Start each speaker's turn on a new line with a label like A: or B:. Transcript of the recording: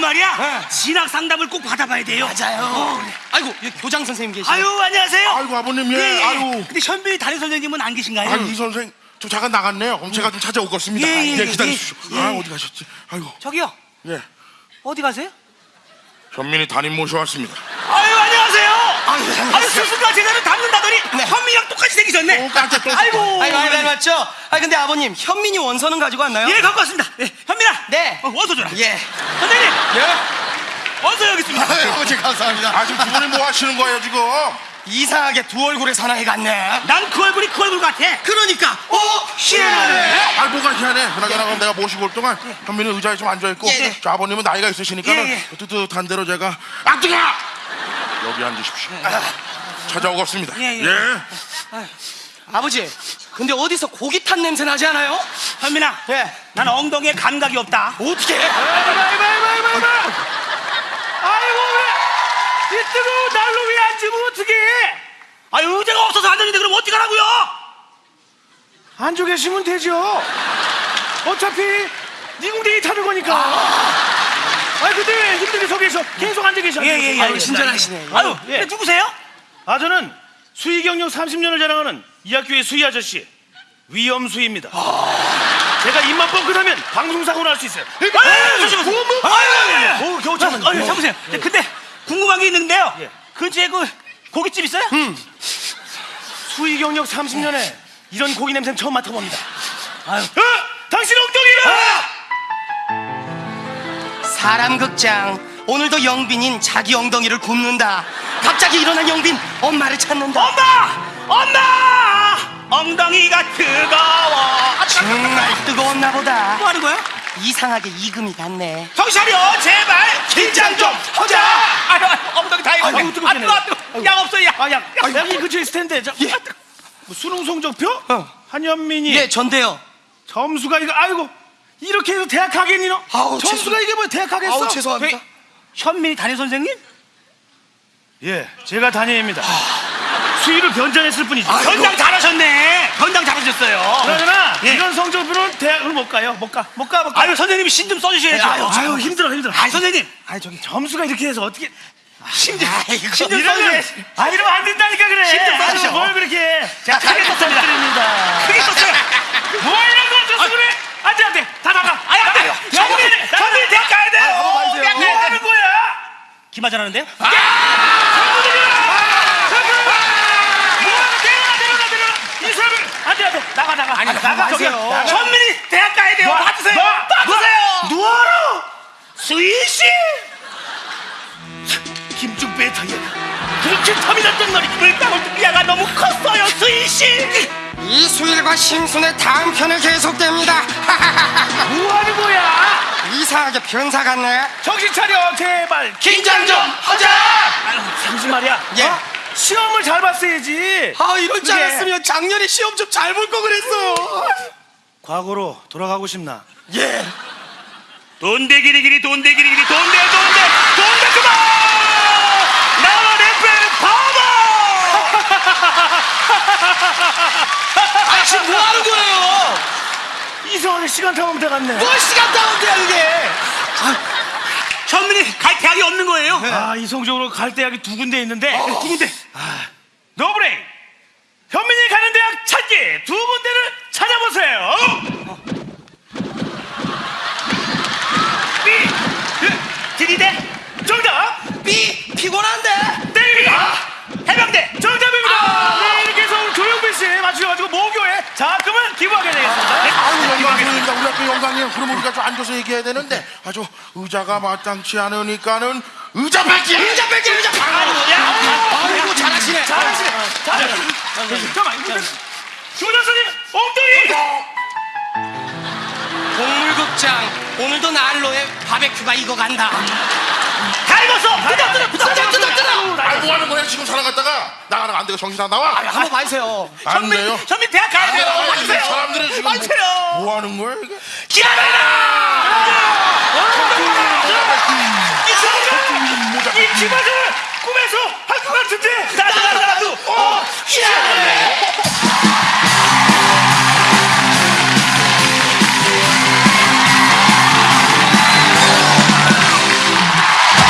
A: 말이야
B: 네.
A: 진학 상담을 꼭 받아봐야 돼요.
B: 맞아요.
A: 어, 그래.
B: 아이고 여기 교장 선생님 계시네.
A: 아유 안녕하세요.
C: 아이고 아버님 예, 아유.
A: 근데 현빈이 담임 선생님은 안 계신가요?
C: 아, 이 선생 저 잠깐 나갔네요. 그럼 제가 좀 찾아오겠습니다.
A: 예, 예, 예,
C: 기다리십시오.
A: 예,
C: 아
A: 예.
C: 어디 가셨지? 아이고
A: 저기요
C: 예
A: 어디 가세요?
C: 현민이 담임 모셔왔습니다.
A: 아유.
B: 아유.
A: 아유 스스가 제대로 담는다더니
B: 네.
A: 현민이랑 똑같이 생기셨네.
C: 똑같아, 똑같아.
A: 아이고.
B: 아이고 아이고 아이고, 맞죠? 아 근데 아버님 현민이 원서는 가지고 왔나요?
A: 예 갖고 왔습니다. 예, 현민아.
B: 네.
A: 어, 원서 줘라.
B: 예.
A: 선생님
B: 예?
A: 원서 여기 있습니다.
B: 아버지 감사합니다.
C: 아 지금 두 분이 뭐 하시는 거예요 지금?
B: 이상하게 두 얼굴의 사나이 같네.
A: 난 그 얼굴이 그 얼굴 같아.
B: 그러니까 어 희한하네.
C: 아 뭐가 희한해. 그나저나 그럼 내가 모시고 올 동안 현민이 의자에 좀 앉아 있고
B: 예, 예.
C: 저 아버님은 나이가 있으시니까
A: 예,
C: 는
A: 예.
C: 뜨뜻한 대로 제가 아 뜨가 여기 앉으십시오. 찾아오겠습니다.
A: 예, 예.
C: 예.
B: 아버지 근데 어디서 고기 탄 냄새 나지 않아요?
A: 현민아.
B: 예.
A: 난 엉덩이에 감각이 없다.
B: 어떻게?
A: 아이고 그래. 이 뜨거운 난로 위에 앉으면 어떡해? 아 의자가 없어서 앉았는데 그럼 어떡하라고요?
D: 앉아 계시면 되죠. 어차피 니궁댕이 타는 거니까. 근데 왜 힘들게 서 계셔? 계속 앉아 계셔.
A: 예, 예, 예.
B: 아유.
A: 아유,
D: 예.
A: 근데 누구세요?
D: 아 저는 수의 경력 30년을 자랑하는 이 학교의 수의 아저씨 위엄수입니다. 제가 입만 뻥끗하면 방송 사고 날 수 있어요.
A: 아유, 잠시만요. 아유,
D: 오 겨우 참았네.
A: 아유, 잠시만요. 근데 궁금한 게 있는데요.
D: 예.
A: 근처에 그 고깃집 있어요?
D: 수의 경력 30년에 이런 고기 냄새는 처음 맡아봅니다.
A: 아유.
D: 어? 당신 엉덩이가!
B: 사람 극장 오늘도 영빈인 자기 엉덩이를 굽는다. 갑자기 일어난 영빈 엄마를 찾는다.
A: 엄마! 엄마! 엉덩이가 뜨거워. 아,
B: 정말 뜨거웠나 보다.
A: 뭐 하는 거야?
B: 이상하게 이금이 갔네.
A: 정신 차려, 제발. 긴장 좀 하자. 아유, 아유, 엉덩이 다 익었네.
D: 아이고, 뜨겁네.
A: 아, 뜨거워, 뜨거워. 약 없어, 약.
D: 아, 야, 아, 여기 근처에 있을 텐데. 저,
B: 예.
D: 뭐 수능 성적표?
B: 어.
D: 한현민이
B: 예, 전데요.
D: 점수가 이거 아이고 이렇게 해서 대학 가겠니 너?
B: 아우,
D: 점수가
B: 죄송-
D: 이게 뭐 대학 가겠어?
B: 아우 죄송합니다.
A: 현민이 담임 선생님?
D: 예, 제가 담임입니다. 수위를 변전했을 뿐이죠.
B: 아이고.
A: 변장 잘하셨네. 변장 잘하셨어요.
D: 그러나
A: 예.
D: 이런 성적으로는 대학을 못 가요. 못 가. 못 가. 못 가.
A: 아유, 선생님이 신 좀 써주셔야죠.
D: 아유, 아유 힘들어 힘들어.
A: 아유, 선생님.
D: 아니 저기 점수가 이렇게 해서 어떻게
A: 신좀
B: 아이고.
A: 신좀
D: 이러면
A: 써주셔야지.
D: 아 이러면 안 된다니까 그래. 아유,
A: 써주셔.
D: 뭘 그렇게 해.
A: 제가 크게 썼습니다.
D: 드립니다.
A: 크게 썼어요.
D: 뭐 이런 걸 줬어 그래? 안 돼 안 돼 다 나가.
A: 아니, 안 돼요. 현민이, 현민이 대학 가야 돼요.
B: 가만히
A: 대학
D: 뭐
A: 가야
D: 하는. 거야?
A: 기마전 하는데요?
D: 뭐 안돼 나가 나가. 아니 나가. 저기요. 나가.
A: 현민이 대학 가야 돼요.
D: 놔,
A: 봐주세요.
D: 놔,
A: 봐주세요.
D: 누워라.
A: 수희 씨. 김중배의 타이어가 그렇게 탐이 났던 말이 물방울 야가 너무 컸어요, 씨.
B: 이수일과 심순의 다음 편을 계속됩니다.
D: 뭐 하는 거야?
B: 이상하게 변사 같네.
D: 정신 차려 제발.
B: 긴장 좀 하자.
D: 잠시 말이야.
B: 예.
D: 어? 시험을 잘 봤어야지.
B: 아 이럴 줄. 알았으면 작년에 시험 좀 잘 볼 거 그랬어요.
D: 과거로 돌아가고 싶나?
B: 예.
A: 돈대 기리기리 돈대 기리기리 돈대 돈대 돈대 그만. 나와 래per 바보.
B: 아 지금 뭐 하는 거예요?
D: 이상하게 시간 타면 돼갔네.
B: 뭘 시간 다운돼야 그게?
A: 현민이 갈 대학이 없는 거예요?
D: 아 이 성적으로 갈 대학이 두 군데 있는데
A: 두 군데.
D: 노브레인 현민이 가는 대학 찾기 두 군데를 찾아보세요.
A: 삐. 들이대.
D: 정답
B: 삐 피곤한데.
D: 때립니다.
A: 해병대.
D: 정답입니다. 네 이렇게 해서 오늘 조용필 씨 맞추셔가지고 모교에 자금을 기부하게 되겠습니다.
C: 아유 영광입니다. 우리 학교 영광이에요. 그럼 우리가 좀 앉아서 얘기해야 되는데 아주 의자가 마땅치 않으니까는 의자 뺏기.
B: 의자 뺄게 의자. 아이고 잘하시네.
D: 잘하시네. 잘하시네. 잠깐만 이거 교장선생님 엉덩이.
B: 동물극장 오늘도 난로에 바베큐가 익어간다.
A: 다 익었어.
D: 뜯어, 뜯어,
B: 뜯어, 뜯어, 뜯어.
C: 아, 뭐 하는 거야? 지금 살아갔다가 나가는 안 되고 정신 안 나와?
B: 한번 봐주세요.
C: 안 돼요.
A: 현민 대학 가야 돼요.
C: 아,
A: 와주세요.
C: 사람들은 지금
A: 와주세요.
C: 뭐 하는 거야 이게?
D: 이 기마를 꿈에서 할것 같은데.
A: 나도 나도 나도. 어,